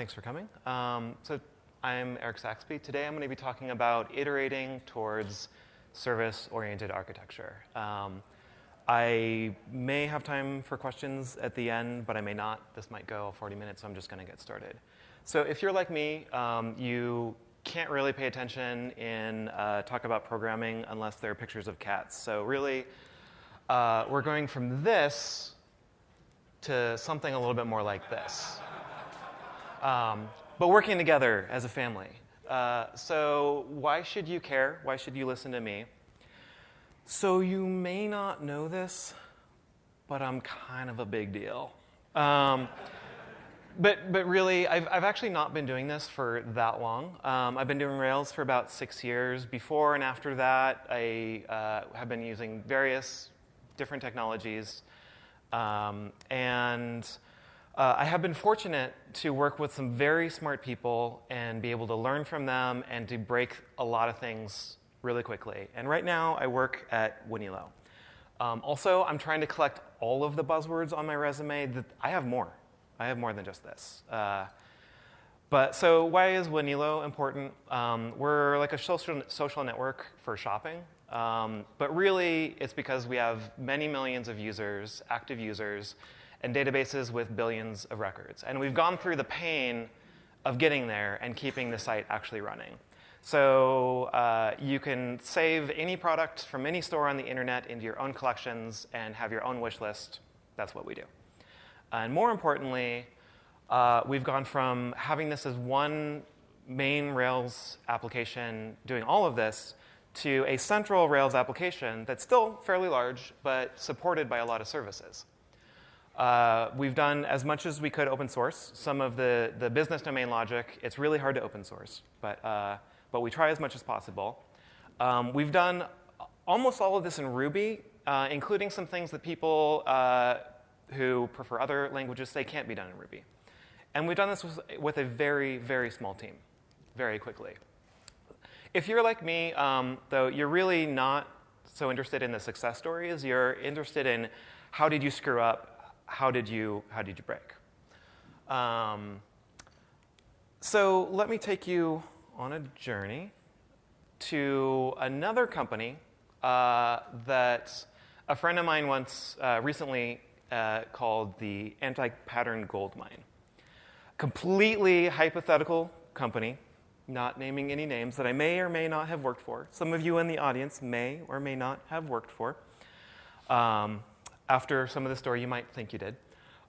Thanks for coming. Um, so I'm Eric Saxby. Today I'm going to be talking about iterating towards service-oriented architecture. Um, I may have time for questions at the end, but I may not. This might go 40 minutes, so I'm just going to get started. So if you're like me, um, you can't really pay attention in uh, talk about programming unless there are pictures of cats. So really, uh, we're going from this to something a little bit more like this. Um, but working together as a family. Uh, so, why should you care? Why should you listen to me? So, you may not know this, but I'm kind of a big deal. Um, but, but really, I've, I've actually not been doing this for that long. Um, I've been doing Rails for about six years. Before and after that, I uh, have been using various different technologies. Um, and uh, I have been fortunate to work with some very smart people and be able to learn from them and to break a lot of things really quickly. And right now, I work at Wanelo. Um, also, I'm trying to collect all of the buzzwords on my resume. That I have more. I have more than just this. Uh, but so, why is Wanelo important? Um, we're like a social, social network for shopping. Um, but really, it's because we have many millions of users, active users, and databases with billions of records. And we've gone through the pain of getting there and keeping the site actually running. So uh, you can save any product from any store on the internet into your own collections and have your own wish list. That's what we do. And more importantly, uh, we've gone from having this as one main Rails application doing all of this to a central Rails application that's still fairly large, but supported by a lot of services. Uh, we've done as much as we could open source. Some of the, the business domain logic, it's really hard to open source, but, uh, but we try as much as possible. Um, we've done almost all of this in Ruby, uh, including some things that people uh, who prefer other languages say can't be done in Ruby. And we've done this with, with a very, very small team, very quickly. If you're like me, um, though, you're really not so interested in the success stories. You're interested in how did you screw up, how did you, how did you break? Um, so let me take you on a journey to another company uh, that a friend of mine once uh, recently uh, called the anti-pattern gold mine. Completely hypothetical company, not naming any names that I may or may not have worked for. Some of you in the audience may or may not have worked for. Um, after some of the story, you might think you did.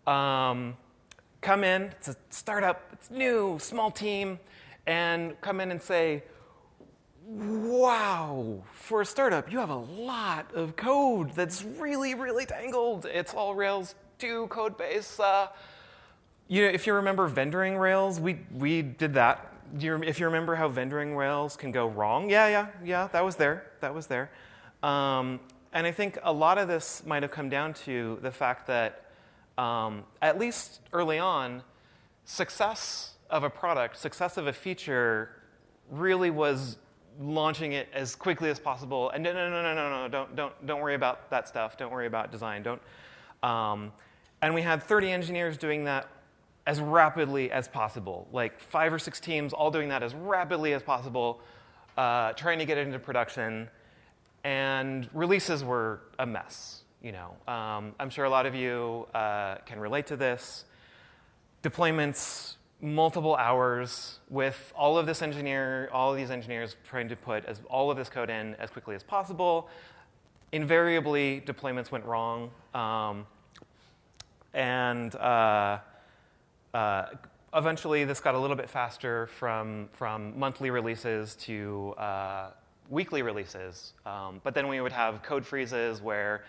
Um, come in, it's a startup, it's new, small team, and come in and say, wow, for a startup, you have a lot of code that's really, really tangled. It's all Rails 2 code base. Uh, you know, if you remember vendoring Rails, we, we did that. You, if you remember how vendoring Rails can go wrong, yeah, yeah, yeah, that was there. That was there. Um, and I think a lot of this might have come down to the fact that, um, at least early on, success of a product, success of a feature, really was launching it as quickly as possible. And no, no, no, no, no, no, don't, don't, don't worry about that stuff. Don't worry about design. Don't. Um, and we had 30 engineers doing that as rapidly as possible, like five or six teams all doing that as rapidly as possible, uh, trying to get it into production and releases were a mess. You know, um, I'm sure a lot of you uh, can relate to this. Deployments, multiple hours with all of this engineer, all of these engineers trying to put as, all of this code in as quickly as possible. Invariably, deployments went wrong, um, and uh, uh, eventually, this got a little bit faster from from monthly releases to uh, weekly releases. Um, but then we would have code freezes where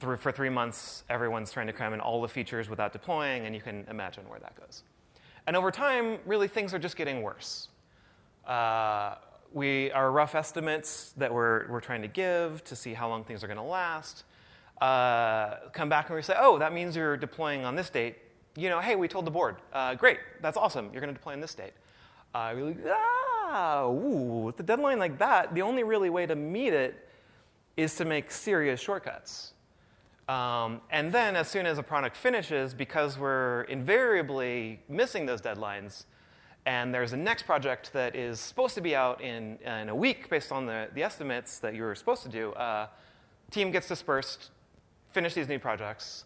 for three months everyone's trying to cram in all the features without deploying, and you can imagine where that goes. And over time, really things are just getting worse. Uh, we, our rough estimates that we're, we're trying to give to see how long things are going to last uh, come back and we say, oh, that means you're deploying on this date. You know, hey, we told the board. Uh, great, that's awesome. You're going to deploy on this date. Uh, we're like, ah, ooh, with a deadline like that, the only really way to meet it is to make serious shortcuts. Um, and then, as soon as a product finishes, because we're invariably missing those deadlines, and there's a next project that is supposed to be out in, in a week based on the, the estimates that you were supposed to do, uh, team gets dispersed, finish these new projects,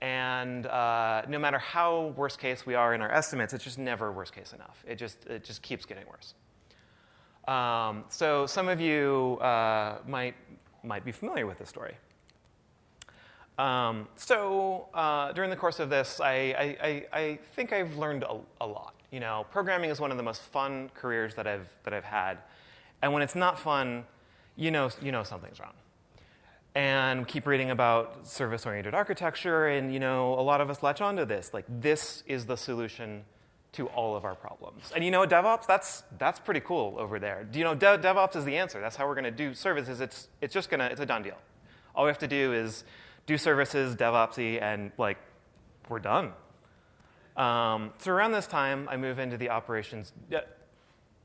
and uh, no matter how worst case we are in our estimates, it's just never worst case enough. It just, it just keeps getting worse. Um, so some of you uh, might, might be familiar with this story. Um, so uh, during the course of this, I, I, I think I've learned a, a, lot. You know, programming is one of the most fun careers that I've, that I've had. And when it's not fun, you know, you know something's wrong. And keep reading about service-oriented architecture, and you know, a lot of us latch onto this. Like, this is the solution to all of our problems. And you know, DevOps, that's, that's pretty cool over there. Do you know, De- DevOps is the answer. That's how we're going to do services. It's, it's just going to, it's a done deal. All we have to do is do services, DevOpsy, and like, we're done. Um, so around this time, I move into the operations, uh,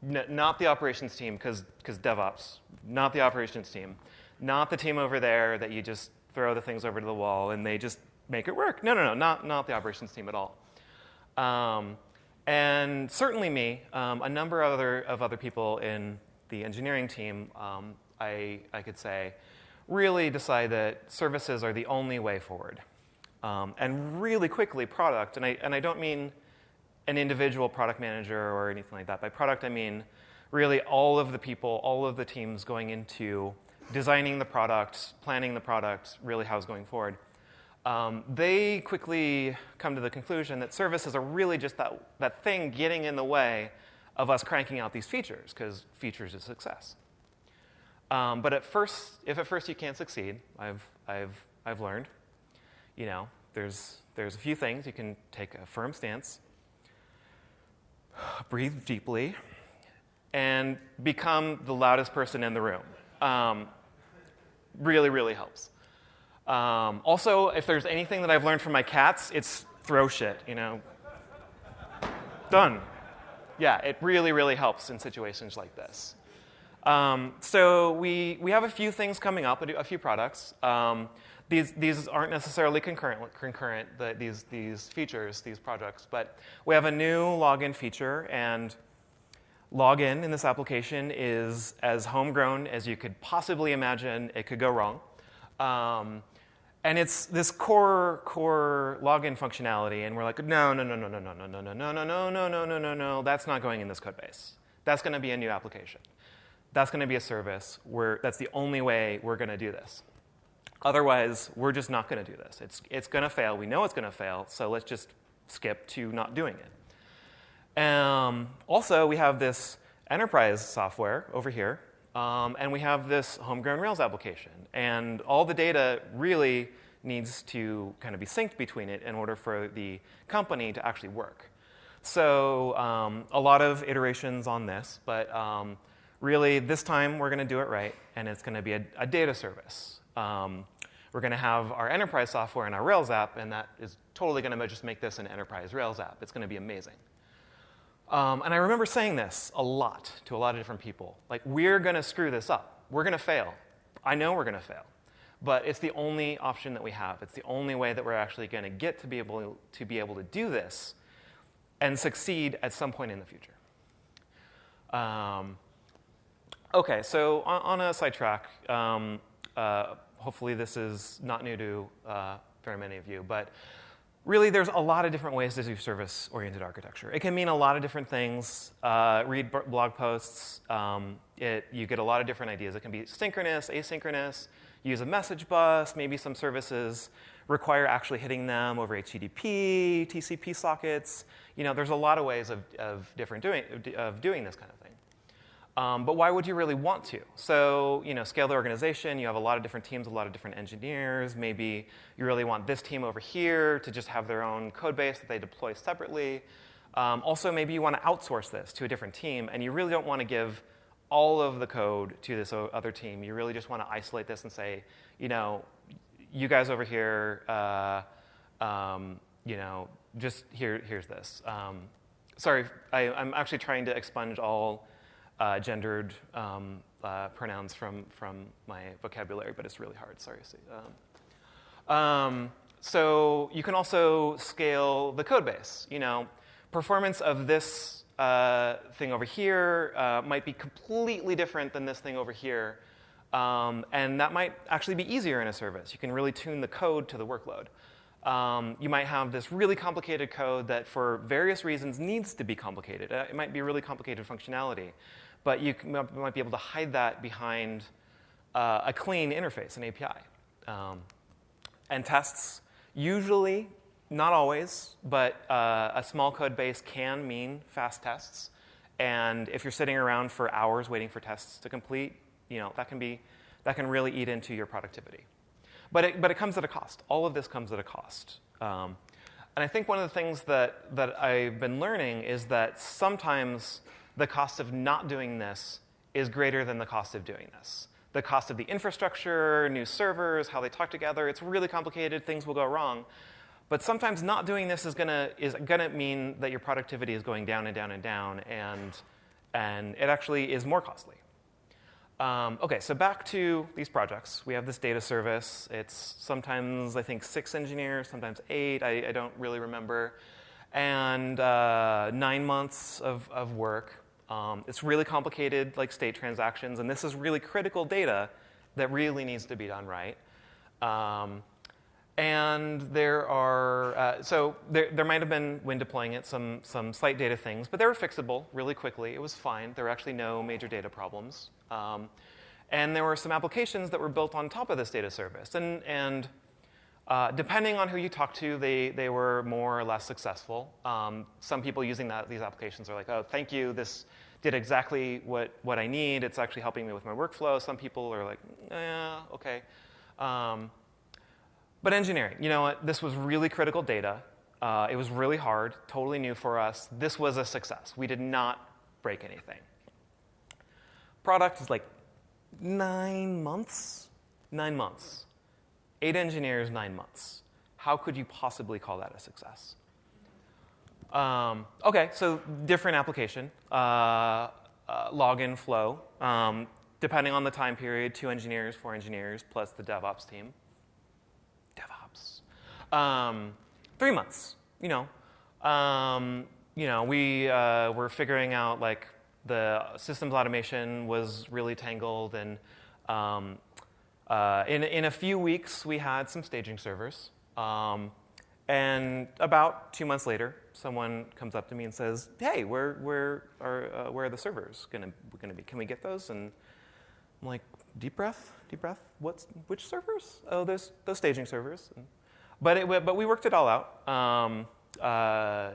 not the operations team, because DevOps, not the operations team, not the team over there that you just throw the things over to the wall and they just make it work. No, no, no, not, not the operations team at all. Um, and certainly me, um, a number of other, of other people in the engineering team, um, I, I could say, really decide that services are the only way forward. Um, and really quickly, product, and I, and I don't mean an individual product manager or anything like that. By product, I mean really all of the people, all of the teams going into designing the product, planning the product, really how it's going forward. Um, they quickly come to the conclusion that services are really just that, that thing getting in the way of us cranking out these features, because features is success. Um, but at first, if at first you can't succeed, I've, I've, I've learned, you know, there's, there's a few things. You can take a firm stance, breathe deeply, and become the loudest person in the room. Um, really, really helps. Um, also, if there's anything that I've learned from my cats, it's throw shit, you know. Done. Yeah, it really, really helps in situations like this. Um, so we, we have a few things coming up, a few products. Um, these, these aren't necessarily concurrent, concurrent the, these, these features, these projects, but we have a new login feature, and login in this application is as homegrown as you could possibly imagine it could go wrong. Um, and it's this core core login functionality, and we're like, no, no, no, no, no, no, no, no, no, no, no, no, no, no, no, no, no. That's not going in this code base. That's going to be a new application. That's going to be a service. Where that's the only way we're going to do this. Otherwise, we're just not going to do this. It's it's going to fail. We know it's going to fail. So let's just skip to not doing it. Um, also, we have this enterprise software over here, um, and we have this homegrown Rails application. And all the data really needs to kind of be synced between it in order for the company to actually work. So um, a lot of iterations on this, but um, really, this time we're going to do it right, and it's going to be a, a, data service. Um, we're going to have our enterprise software and our Rails app, and that is totally going to just make this an enterprise Rails app. It's going to be amazing. Um, and I remember saying this a lot to a lot of different people. Like, we're going to screw this up. We're going to fail. I know we're going to fail. But it's the only option that we have. It's the only way that we're actually going to get to be able to be able to do this and succeed at some point in the future. Um, Okay, so on, on a sidetrack, um, uh, hopefully this is not new to uh, very many of you, but really there's a lot of different ways to do service-oriented architecture. It can mean a lot of different things. Uh, read blog posts. Um, it, you get a lot of different ideas. It can be synchronous, asynchronous, use a message bus, maybe some services require actually hitting them over HTTP, TCP sockets. You know, there's a lot of ways of, of different doing, of doing this kind of thing. Um, but why would you really want to? So, you know, scale the organization, you have a lot of different teams, a lot of different engineers. Maybe you really want this team over here to just have their own code base that they deploy separately. Um, also, maybe you want to outsource this to a different team, and you really don't want to give all of the code to this other team. You really just want to isolate this and say, you know, you guys over here, uh, um, you know, just here, here's this. Um, sorry, I, I'm actually trying to expunge all uh, gendered um, uh, pronouns from, from my vocabulary, but it's really hard. Sorry. Um, Um, so you can also scale the code base. You know, performance of this uh, thing over here uh, might be completely different than this thing over here. Um, and that might actually be easier in a service. You can really tune the code to the workload. Um, you might have this really complicated code that, for various reasons, needs to be complicated. Uh, it might be really complicated functionality, but you might be able to hide that behind uh, a clean interface, an API. Um, and tests, usually, not always, but uh, a small code base can mean fast tests. And if you're sitting around for hours waiting for tests to complete, you know, that can be that can really eat into your productivity. But it, but it comes at a cost. All of this comes at a cost. Um, and I think one of the things that, that I've been learning is that sometimes the cost of not doing this is greater than the cost of doing this. The cost of the infrastructure, new servers, how they talk together, it's really complicated, things will go wrong. But sometimes not doing this is gonna, is gonna mean that your productivity is going down and down and down, and, and it actually is more costly. Um, okay, so back to these projects. We have this data service. It's sometimes, I think, six engineers, sometimes eight. I, I don't really remember. And uh, nine months of, of work. Um, it's really complicated, like state transactions, and this is really critical data that really needs to be done right. Um, and there are, uh, so there, there might have been, when deploying it, some, some slight data things, but they were fixable really quickly. It was fine. There were actually no major data problems. Um, and there were some applications that were built on top of this data service. And, and uh, depending on who you talk to, they, they were more or less successful. Um, some people using that, these applications are like, oh, thank you, this did exactly what, what I need. It's actually helping me with my workflow. Some people are like, yeah, okay. Um, but engineering, you know what? This was really critical data. Uh, it was really hard, totally new for us. This was a success. We did not break anything. Product is like nine months. Nine months. Eight engineers, nine months. How could you possibly call that a success? Um, okay, so different application. Uh, uh, login flow. Um, depending on the time period, two engineers, four engineers, plus the DevOps team. Um, three months, you know. Um, you know, we uh, were figuring out like the systems automation was really tangled, and um, uh, in, in a few weeks we had some staging servers. Um, and about two months later, someone comes up to me and says, "Hey, where where are uh, where are the servers going to gonna be? Can we get those?" And I'm like, "Deep breath, deep breath. What's which servers? Oh, there's those staging servers." And but, it, but we worked it all out. Um, uh,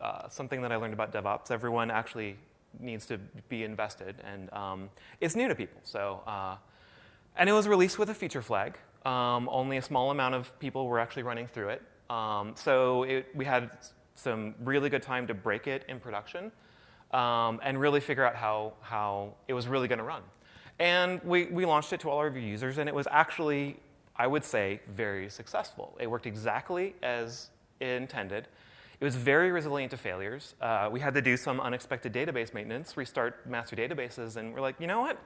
uh, something that I learned about DevOps, everyone actually needs to be invested, and um, it's new to people. So, uh, and it was released with a feature flag. Um, only a small amount of people were actually running through it. Um, so it, we had some really good time to break it in production um, and really figure out how, how it was really going to run. And we, we launched it to all our users, and it was actually I would say, very successful. It worked exactly as intended. It was very resilient to failures. Uh, we had to do some unexpected database maintenance, restart master databases, and we're like, you know what?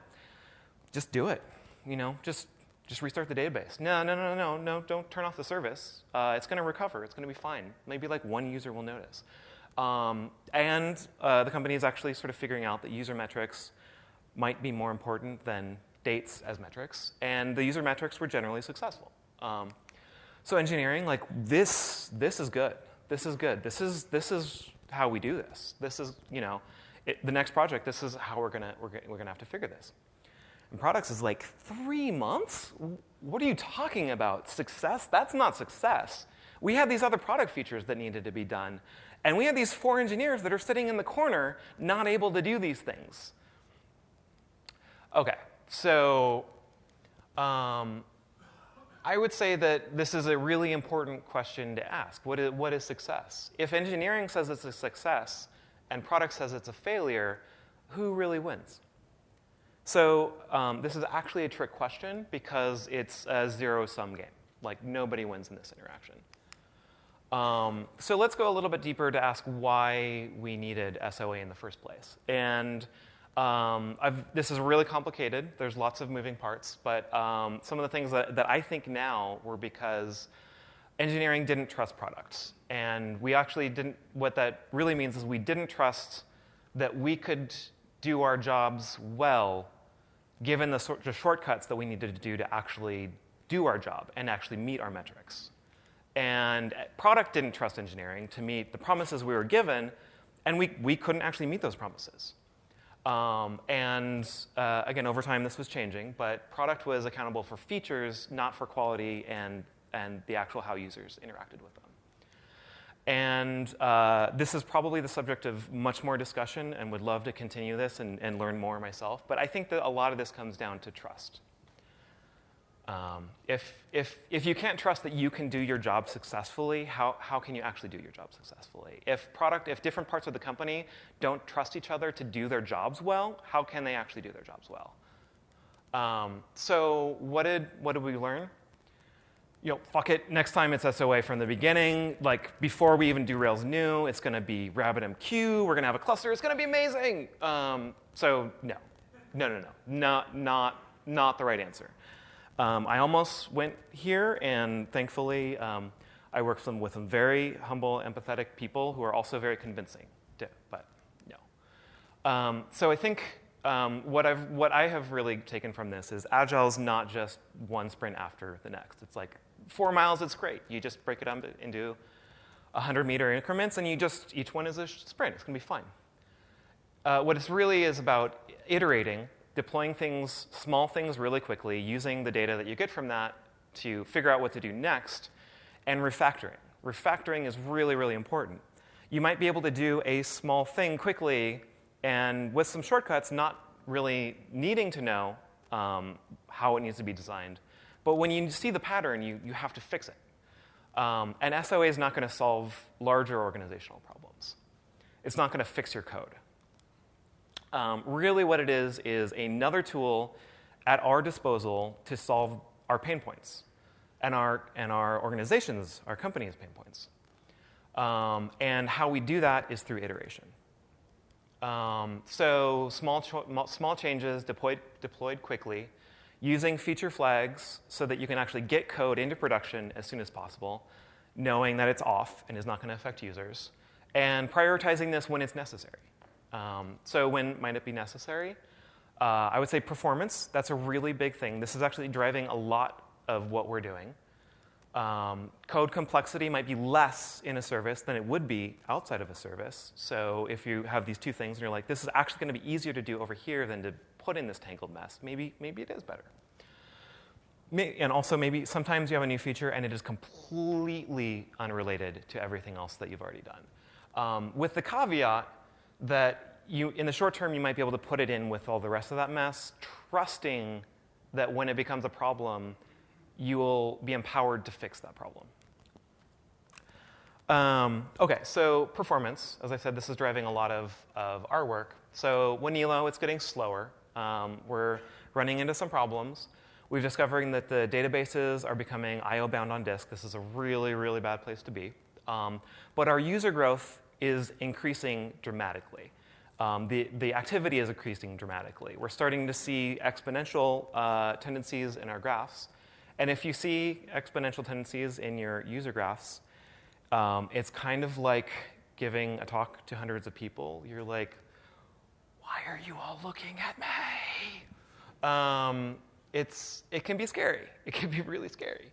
Just do it. You know, just just restart the database. No, no, no, no, no, don't turn off the service. Uh, it's going to recover. It's going to be fine. Maybe like one user will notice. Um, and uh, the company is actually sort of figuring out that user metrics might be more important than dates as metrics, and the user metrics were generally successful. Um, so engineering, like this, this is good. This is good. This is this is how we do this. This is you know, it, the next project. This is how we're gonna we're, we're gonna have to figure this. And products is like three months. What are you talking about? Success? That's not success. We had these other product features that needed to be done, and we had these four engineers that are sitting in the corner, not able to do these things. Okay, so um, I would say that this is a really important question to ask. What is, what is success? If engineering says it's a success and product says it's a failure, who really wins? So um, this is actually a trick question because it's a zero-sum game. Like nobody wins in this interaction. Um, so let's go a little bit deeper to ask why we needed SOA in the first place. And Um, this is really complicated. There's lots of moving parts, but um, some of the things that, that I think now were because engineering didn't trust products. And we actually didn't, what that really means is we didn't trust that we could do our jobs well given the sort of shortcuts that we needed to do to actually do our job and actually meet our metrics. And product didn't trust engineering to meet the promises we were given, and we, we couldn't actually meet those promises. Um, and uh, again, over time, this was changing, but product was accountable for features, not for quality and, and the actual how users interacted with them. And uh, this is probably the subject of much more discussion and would love to continue this and, and learn more myself. But I think that a lot of this comes down to trust. Um, if, if, if you can't trust that you can do your job successfully, how, how can you actually do your job successfully? If product, if different parts of the company don't trust each other to do their jobs well, how can they actually do their jobs well? Um, so what did, what did we learn? You know, fuck it, next time it's SOA from the beginning. Like, before we even do Rails new, it's going to be RabbitMQ. We're going to have a cluster. It's going to be amazing. Um, so, no. No, no, no. Not, not, not the right answer. Um, I almost went here, and thankfully, um, I worked some, with some very humble, empathetic people who are also very convincing, but no. Um, so I think um, what, I've, what I have really taken from this is Agile is not just one sprint after the next. It's like four miles, it's great. You just break it up into 100 meter increments, and you just, each one is a sprint. It's going to be fine. Uh, what it really is about iterating, deploying things, small things really quickly, using the data that you get from that to figure out what to do next, and refactoring. Refactoring is really, really important. You might be able to do a small thing quickly and with some shortcuts, not really needing to know um, how it needs to be designed. But when you see the pattern, you, you have to fix it. Um, and SOA is not going to solve larger organizational problems. It's not going to fix your code. Um, really, what it is is another tool at our disposal to solve our pain points and our, and our organizations, our company's pain points. Um, and how we do that is through iteration. Um, so small, small changes deployed, deployed quickly using feature flags so that you can actually get code into production as soon as possible, knowing that it's off and is not going to affect users, and prioritizing this when it's necessary. Um, so when might it be necessary? Uh, I would say performance. That's a really big thing. This is actually driving a lot of what we're doing. Um, code complexity might be less in a service than it would be outside of a service. So if you have these two things and you're like, this is actually going to be easier to do over here than to put in this tangled mess. Maybe, maybe it is better. And also, maybe sometimes you have a new feature and it is completely unrelated to everything else that you've already done. Um, with the caveat that you, in the short term, you might be able to put it in with all the rest of that mess, trusting that when it becomes a problem, you will be empowered to fix that problem. Um, okay, so performance. As I said, this is driving a lot of, of our work. So Wanelo, it's getting slower. Um, we're running into some problems. We're discovering that the databases are becoming I/O bound on disk. This is a really, really bad place to be. Um, but our user growth is increasing dramatically. Um, the, the activity is increasing dramatically. We're starting to see exponential uh, tendencies in our graphs. And if you see exponential tendencies in your user graphs, um, it's kind of like giving a talk to hundreds of people. You're like, why are you all looking at me? Um, it's, it can be scary. It can be really scary.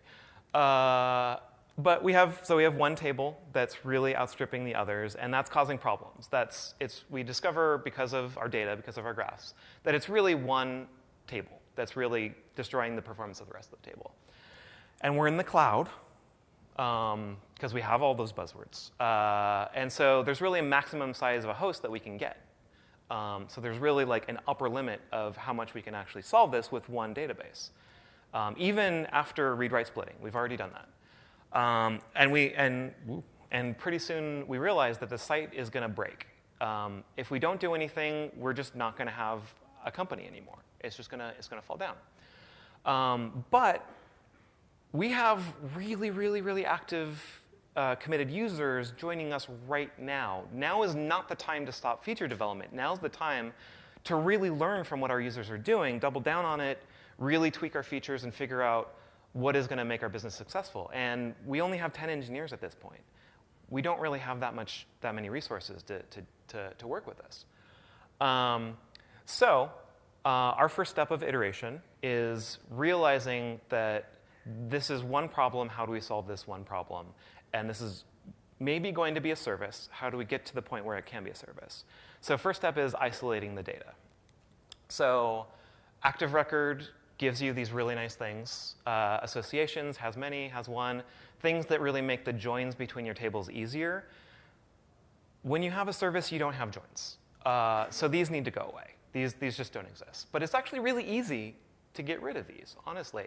Uh, but we have, so we have one table that's really outstripping the others, and that's causing problems. That's, it's, we discover because of our data, because of our graphs, that it's really one table that's really destroying the performance of the rest of the table. And we're in the cloud, because um, we have all those buzzwords. Uh, and so there's really a maximum size of a host that we can get. Um, so there's really like an upper limit of how much we can actually solve this with one database. Um, even after read-write splitting, we've already done that. Um, and, we, and, and pretty soon we realize that the site is going to break. Um, if we don't do anything, we're just not going to have a company anymore. It's just to it's to fall down. Um, but we have really, really, really active uh, committed users joining us right now. Now is not the time to stop feature development. Now is the time to really learn from what our users are doing, double down on it, really tweak our features, and figure out what is going to make our business successful. And we only have 10 engineers at this point. We don't really have that much, that many resources to, to, to, to work with us. Um, so uh, our first step of iteration is realizing that this is one problem. How do we solve this one problem? And this is maybe going to be a service. How do we get to the point where it can be a service? So first step is isolating the data. So Active Record gives you these really nice things. Uh, associations has many, has one. Things that really make the joins between your tables easier. When you have a service, you don't have joins. Uh, so these need to go away. These, these just don't exist. But it's actually really easy to get rid of these, honestly.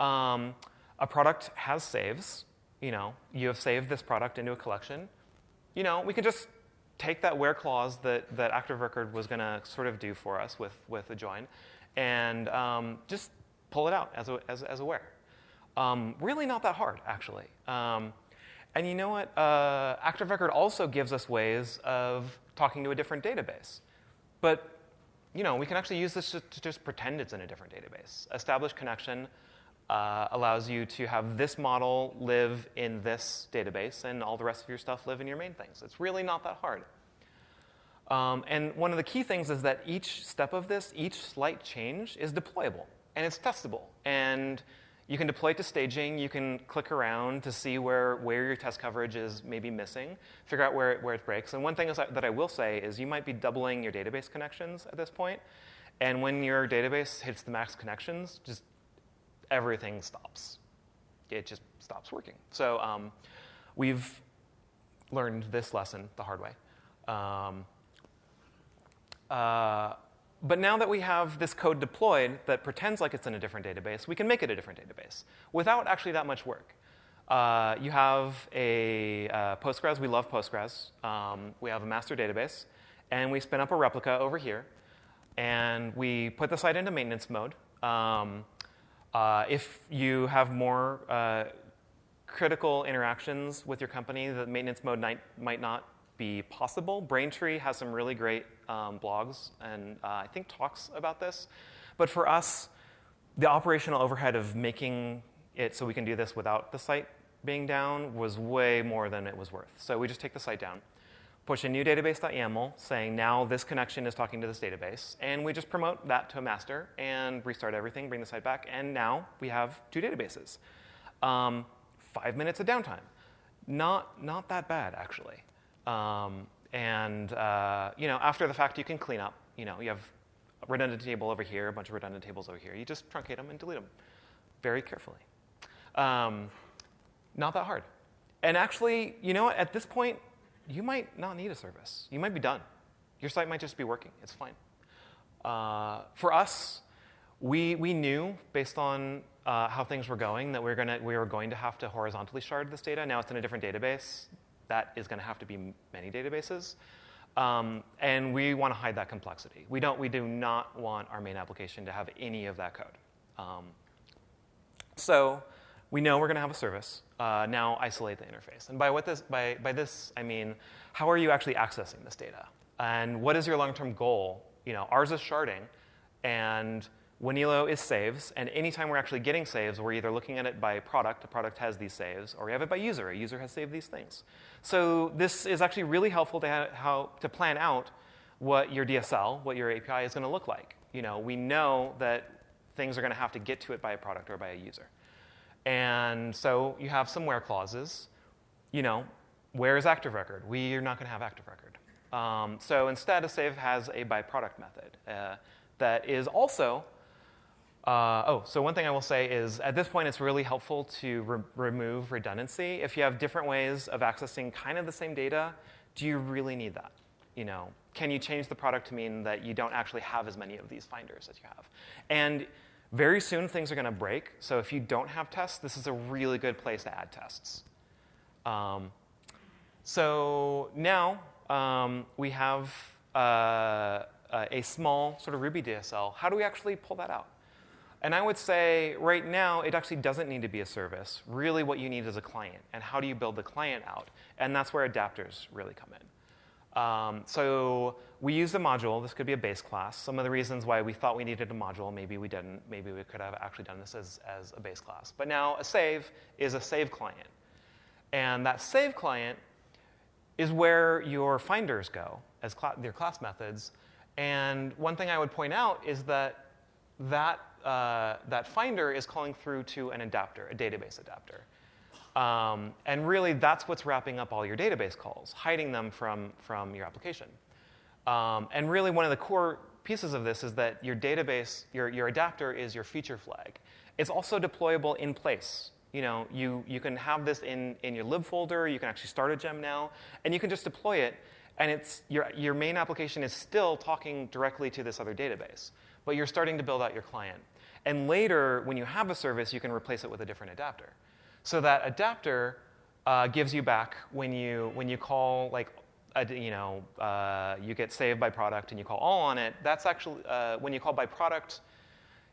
Um, a product has saves. You know, you have saved this product into a collection. You know, we could just take that where clause that, that Active Record was going to sort of do for us with, with a join and um, just pull it out as a, as, as a where. Um, really not that hard, actually. Um, and you know what? Uh, Active Record also gives us ways of talking to a different database. But you know, we can actually use this to, just pretend it's in a different database. Established connection uh, allows you to have this model live in this database and all the rest of your stuff live in your main things. It's really not that hard. Um, and one of the key things is that each step of this, each slight change, is deployable and it's testable. And you can deploy it to staging. You can click around to see where, where your test coverage is maybe missing, figure out where it, where it breaks. And one thing is that I will say is you might be doubling your database connections at this point. And when your database hits the max connections, just everything stops. It just stops working. So um, we've learned this lesson the hard way. Um, uh, but now that we have this code deployed that pretends like it's in a different database, we can make it a different database without actually that much work. Uh, you have a uh, Postgres. We love Postgres. Um, we have a master database, and we spin up a replica over here, and we put the site into maintenance mode. Um, uh, if you have more uh, critical interactions with your company, the maintenance mode might, might not be possible. Braintree has some really great um, blogs and uh, I think talks about this. But for us, the operational overhead of making it so we can do this without the site being down was way more than it was worth. So we just take the site down, push a new database.yaml saying now this connection is talking to this database, and we just promote that to a master and restart everything, bring the site back, and now we have two databases. Um, five minutes of downtime. Not, not that bad, actually. Um, and uh, you know, after the fact, you can clean up. You know, you have a redundant table over here, a bunch of redundant tables over here. You just truncate them and delete them very carefully. Um, not that hard. And actually, you know? At this point, you might not need a service. You might be done. Your site might just be working. It's fine. Uh, for us, we, we knew based on uh, how things were going that we were, gonna, we were going to have to horizontally shard this data. Now it's in a different database that is going to have to be many databases. Um, and we want to hide that complexity. We, don't, we do not want our main application to have any of that code. Um, so we know we're going to have a service. Uh, now isolate the interface. And by, what this, by, by this, I mean, how are you actually accessing this data? And what is your long-term goal? You know, ours is sharding, and Wanelo is saves, and anytime we're actually getting saves, we're either looking at it by product, a product has these saves, or we have it by user, a user has saved these things. So this is actually really helpful to, how, to plan out what your DSL, what your API is going to look like. You know, we know that things are going to have to get to it by a product or by a user. And so you have some where clauses. You know, where is active record? We are not going to have active record. Um, so instead, a save has a by product method uh, that is also uh, oh, so one thing I will say is at this point, it's really helpful to re- remove redundancy. If you have different ways of accessing kind of the same data, do you really need that? You know, can you change the product to mean that you don't actually have as many of these finders as you have? And very soon things are going to break. So if you don't have tests, this is a really good place to add tests. Um, so now um, we have uh, a small sort of Ruby DSL. How do we actually pull that out? And I would say right now, it actually doesn't need to be a service. Really, what you need is a client. And how do you build the client out? And that's where adapters really come in. Um, so we used a module. This could be a base class. Some of the reasons why we thought we needed a module, maybe we didn't. Maybe we could have actually done this as, as a base class. But now a save is a save client. And that save client is where your finders go as cl- your class methods. And one thing I would point out is that that, uh, that finder is calling through to an adapter, a database adapter. Um, and really, that's what's wrapping up all your database calls, hiding them from, from your application. Um, and really, one of the core pieces of this is that your database, your, your adapter is your feature flag. It's also deployable in place. You know, you, you can have this in, in your lib folder, you can actually start a gem now, and you can just deploy it, and it's, your, your main application is still talking directly to this other database, but you're starting to build out your client. And later, when you have a service, you can replace it with a different adapter. So that adapter uh, gives you back when you, when you call, like, a, you know, uh, you get saved by product and you call all on it. That's actually, uh, when you call by product,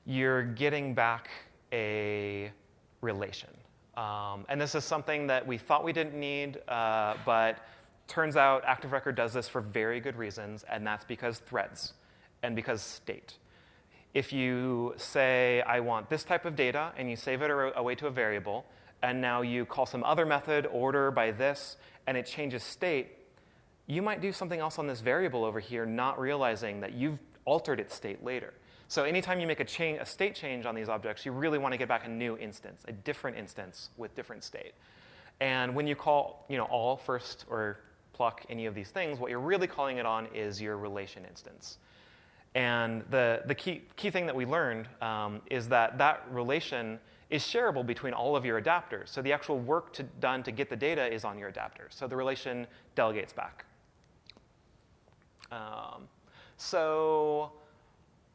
you're getting back a relation. Um, and this is something that we thought we didn't need, uh, but turns out Active Record does this for very good reasons, and that's because threads and because state. If you say, I want this type of data, and you save it away to a variable, and now you call some other method, order by this, and it changes state, you might do something else on this variable over here, not realizing that you've altered its state later. So anytime you make a, change, a state change on these objects, you really want to get back a new instance, a different instance with different state. And when you call you know, all first or pluck any of these things, what you're really calling it on is your relation instance. And the, the key, key thing that we learned um, is that that relation is shareable between all of your adapters. So the actual work to, done to get the data is on your adapters. So the relation delegates back. Um, so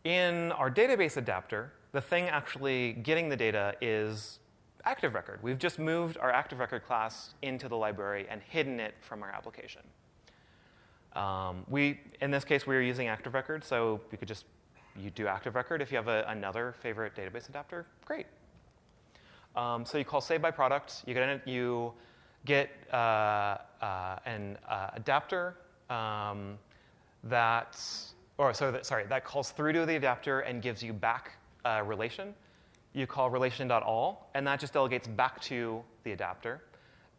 in our database adapter, the thing actually getting the data is Active Record. We've just moved our Active Record class into the library and hidden it from our application. Um, we, in this case, we are using Active Record, so you could just you do Active Record. If you have a, another favorite database adapter, great. Um, so you call save by product. You get, you get uh, uh, an uh, adapter um, that, or so that, sorry, that calls through to the adapter and gives you back a relation. You call relation.all, and that just delegates back to the adapter,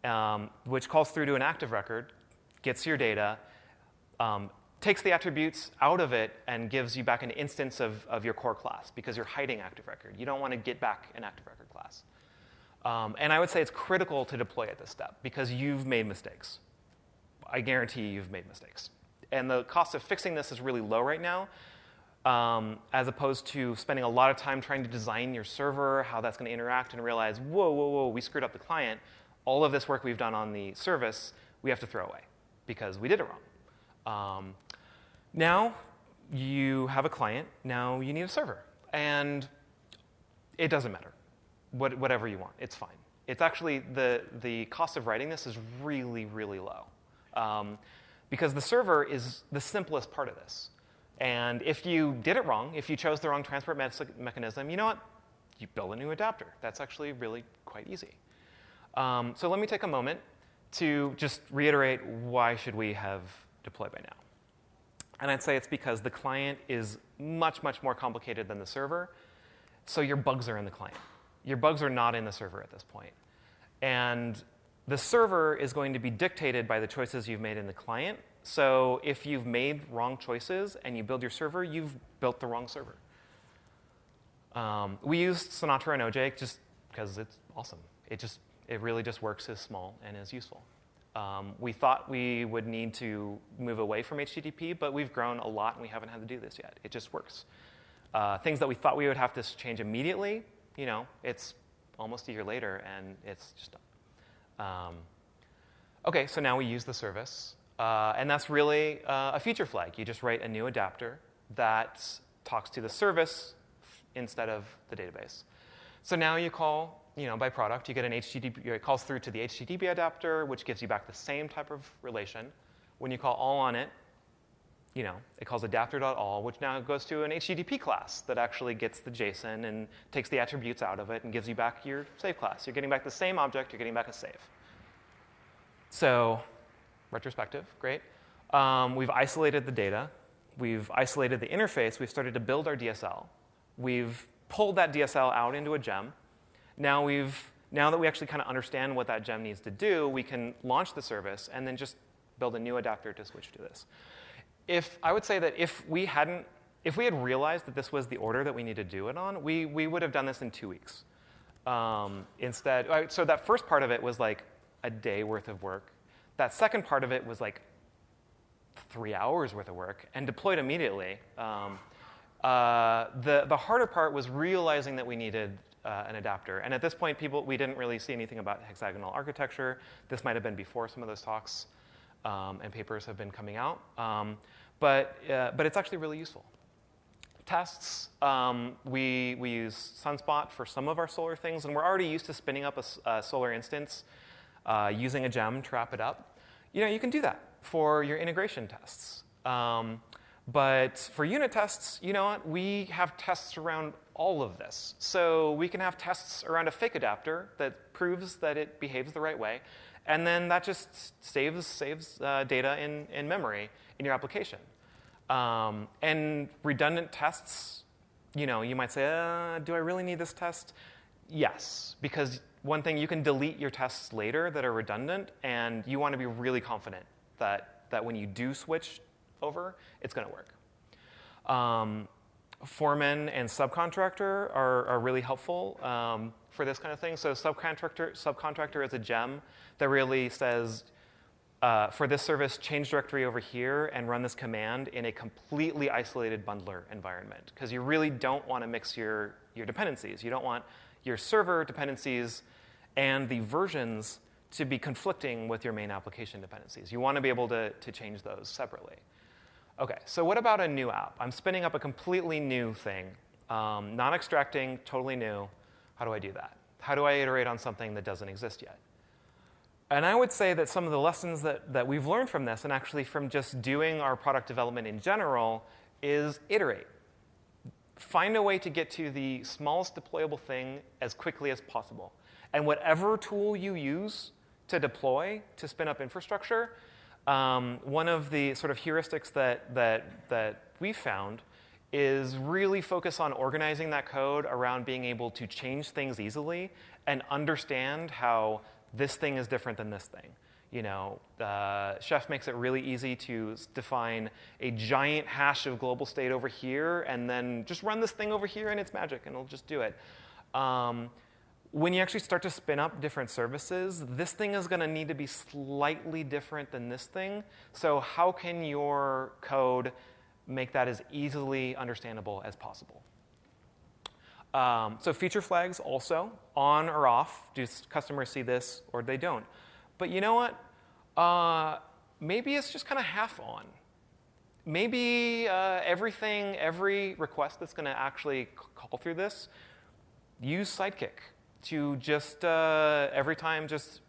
um, which calls through to an active record, gets your data, um, takes the attributes out of it, and gives you back an instance of, of your core class because you're hiding active record. You don't want to get back an active record class. Um, and I would say it's critical to deploy at this step because you've made mistakes. I guarantee you've made mistakes. And the cost of fixing this is really low right now, um, as opposed to spending a lot of time trying to design your server, how that's going to interact, and realize, whoa, whoa, whoa, we screwed up the client. All of this work we've done on the service, we have to throw away because we did it wrong. Um, now you have a client, now you need a server. And it doesn't matter what, whatever you want. It's fine. It's actually the, the cost of writing this is really, really low. Um, because the server is the simplest part of this. And if you did it wrong, if you chose the wrong transport me- mechanism, you know what? You build a new adapter. That's actually really quite easy. Um, so let me take a moment to just reiterate why should we have deployed by now. And I'd say it's because the client is much, much more complicated than the server, so your bugs are in the client. Your bugs are not in the server at this point. And the server is going to be dictated by the choices you've made in the client. So if you've made wrong choices and you build your server, you've built the wrong server. Um, we used Sinatra and OJ just because it's awesome. It just it really just works as small and as useful. Um, we thought we would need to move away from HTTP, but we've grown a lot and we haven't had to do this yet. It just works. Uh, things that we thought we would have to change immediately, you know, it's almost a year later and it's just done. Um, okay, so now we use the service. Uh, and that's really uh, a feature flag. You just write a new adapter that talks to the service instead of the database. So now you call, you know, by product, you get an HTTP, it calls through to the HTTP adapter, which gives you back the same type of relation. When you call all on it, you know, it calls adapter.all, which now goes to an HTTP class that actually gets the JSON and takes the attributes out of it and gives you back your save class. You're getting back the same object, you're getting back a save. So, retrospective, great. Um, we've isolated the data. We've isolated the interface. We've started to build our DSL. We've pulled that DSL out into a gem. Now we've now that we actually kind of understand what that gem needs to do, we can launch the service and then just build a new adapter to switch to this. If I would say that if we hadn't, if we had realized that this was the order that we need to do it on, we, we would have done this in two weeks. Um, instead, so that first part of it was like a day worth of work. That second part of it was like three hours worth of work and deployed immediately. Um, uh, the, the harder part was realizing that we needed uh, an adapter. And at this point, people, we didn't really see anything about hexagonal architecture. This might have been before some of those talks um, and papers have been coming out. Um, but, uh, but it's actually really useful. Tests, um, we, we use Sunspot for some of our Solr things, and we're already used to spinning up a, a Solr instance uh, using a gem to wrap it up. You know, you can do that for your integration tests. Um, but for unit tests, you know what? We have tests around all of this. So we can have tests around a fake adapter that proves that it behaves the right way. And then that just saves, saves uh, data in, in memory in your application. Um, and redundant tests, you know, you might say, uh, do I really need this test? Yes, because one thing, you can delete your tests later that are redundant, and you want to be really confident that, that when you do switch over, it's going to work. Um, foreman and subcontractor are, are really helpful um, for this kind of thing. So subcontractor, subcontractor is a gem that really says, uh, for this service, change directory over here and run this command in a completely isolated bundler environment. Because you really don't want to mix your, your dependencies. You don't want your server dependencies and the versions to be conflicting with your main application dependencies. You want to be able to, to change those separately. Okay, so what about a new app? I'm spinning up a completely new thing, um, non extracting, totally new. How do I do that? How do I iterate on something that doesn't exist yet? And I would say that some of the lessons that, that we've learned from this, and actually from just doing our product development in general, is iterate. Find a way to get to the smallest deployable thing as quickly as possible. And whatever tool you use to deploy to spin up infrastructure, um, one of the sort of heuristics that, that, that we found is really focus on organizing that code around being able to change things easily and understand how this thing is different than this thing. You know, uh, Chef makes it really easy to define a giant hash of global state over here and then just run this thing over here and it's magic and it'll just do it. Um, when you actually start to spin up different services, this thing is going to need to be slightly different than this thing. So, how can your code make that as easily understandable as possible? Um, so, feature flags also on or off. Do customers see this or they don't? But you know what? Uh, maybe it's just kind of half on. Maybe uh, everything, every request that's going to actually call through this, use Sidekiq to just uh, every time just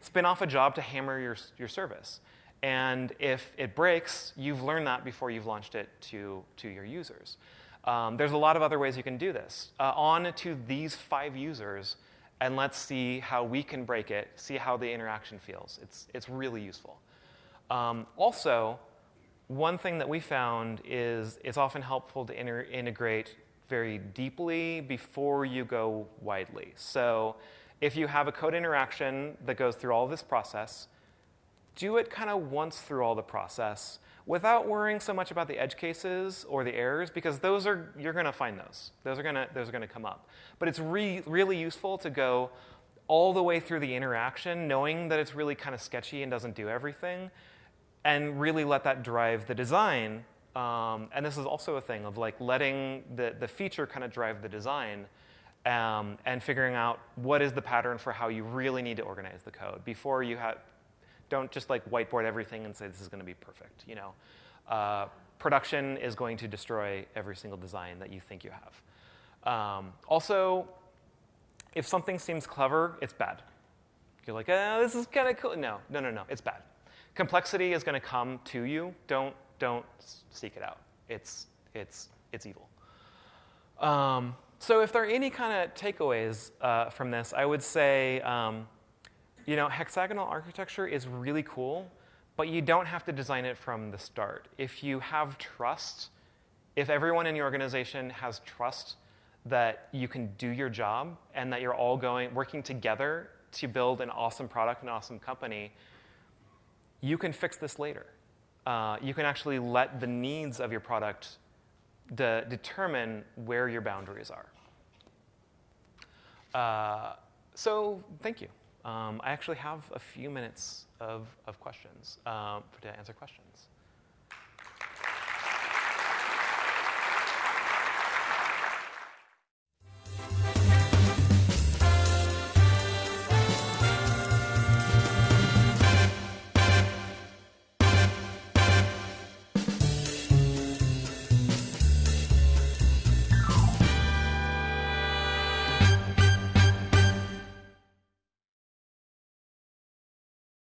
spin off a job to hammer your, your service. And if it breaks, you've learned that before you've launched it to, to your users. Um, there's a lot of other ways you can do this. Uh, on to these five users, and let's see how we can break it, see how the interaction feels. It's, it's really useful. Um, also, one thing that we found is it's often helpful to integrate very deeply before you go widely. So if you have a code interaction that goes through all this process, do it kind of once through all the process without worrying so much about the edge cases or the errors because those are you're going to find those those are going to those are going to come up but it's re- really useful to go all the way through the interaction knowing that it's really kind of sketchy and doesn't do everything and really let that drive the design um, and this is also a thing of like letting the, the feature kind of drive the design um, and figuring out what is the pattern for how you really need to organize the code before you have don't just like whiteboard everything and say this is going to be perfect you know? Uh, production is going to destroy every single design that you think you have. Um, also if something seems clever it's bad. You're like oh, this is kind of cool no no no no it's bad. Complexity is going to come to you. Don't don't seek it out. It's, it's, it's evil. Um, so, if there are any kind of takeaways uh, from this, I would say, um, you know, hexagonal architecture is really cool, but you don't have to design it from the start. If you have trust, if everyone in your organization has trust that you can do your job and that you're all going working together to build an awesome product, an awesome company, you can fix this later. Uh, you can actually let the needs of your product de- determine where your boundaries are. Uh, so thank you. Um, I actually have a few minutes of, of questions um, to answer questions.